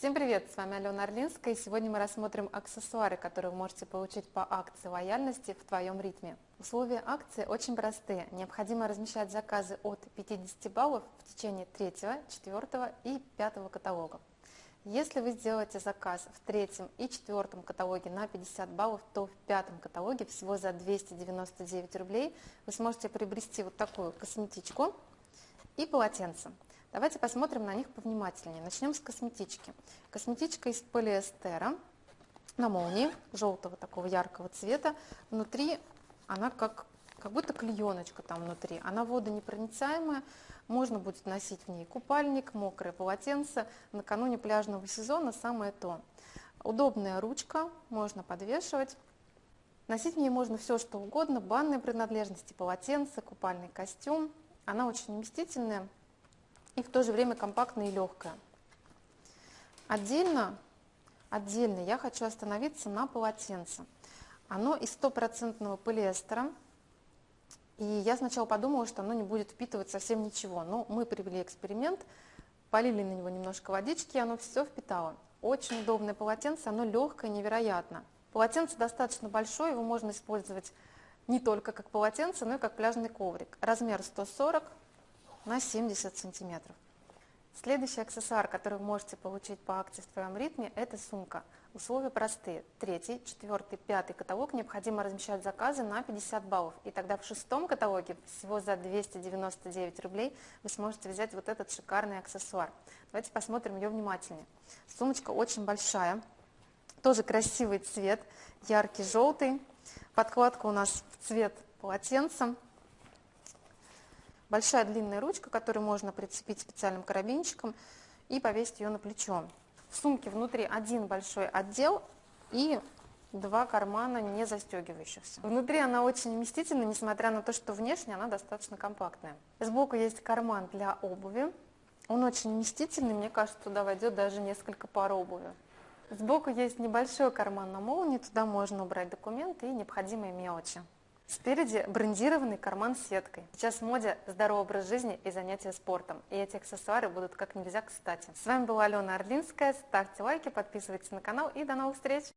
Всем привет, с вами Алена Орлинская, и сегодня мы рассмотрим аксессуары, которые вы можете получить по акции лояльности в твоем ритме. Условия акции очень простые. Необходимо размещать заказы от 50 баллов в течение 3, 4 и 5 каталога. Если вы сделаете заказ в третьем и четвертом каталоге на 50 баллов, то в пятом каталоге всего за 299 рублей вы сможете приобрести вот такую косметичку и полотенце. Давайте посмотрим на них повнимательнее. Начнем с косметички. Косметичка из полиэстера на молнии, желтого такого яркого цвета. Внутри она как, как будто клееночка там внутри. Она водонепроницаемая, можно будет носить в ней купальник, мокрое полотенце. Накануне пляжного сезона самое то. Удобная ручка, можно подвешивать. Носить в ней можно все, что угодно, банные принадлежности, полотенце, купальный костюм. Она очень вместительная, и в то же время компактная и легкая. Отдельно, отдельно я хочу остановиться на полотенце. Оно из стопроцентного полиэстера, и я сначала подумала, что оно не будет впитывать совсем ничего, но мы привели эксперимент, полили на него немножко водички, и оно все впитало. Очень удобное полотенце, оно легкое, невероятно. Полотенце достаточно большое, его можно использовать не только как полотенце, но и как пляжный коврик. Размер 140 на 70 сантиметров. Следующий аксессуар, который вы можете получить по акции в твоем ритме, это сумка. Условия простые. Третий, четвертый, пятый каталог необходимо размещать заказы на 50 баллов. И тогда в шестом каталоге всего за 299 рублей вы сможете взять вот этот шикарный аксессуар. Давайте посмотрим ее внимательнее. Сумочка очень большая, тоже красивый цвет, яркий желтый. Подкладка у нас в цвет полотенца большая длинная ручка, которую можно прицепить специальным карабинчиком и повесить ее на плечо. В сумке внутри один большой отдел и два кармана не застегивающихся. Внутри она очень вместительна, несмотря на то, что внешне она достаточно компактная. Сбоку есть карман для обуви. Он очень вместительный, мне кажется, туда войдет даже несколько пар обуви. Сбоку есть небольшой карман на молнии, туда можно убрать документы и необходимые мелочи. Спереди брендированный карман с сеткой. Сейчас в моде здоровый образ жизни и занятия спортом. И эти аксессуары будут как нельзя кстати. С вами была Алена Орлинская. Ставьте лайки, подписывайтесь на канал и до новых встреч!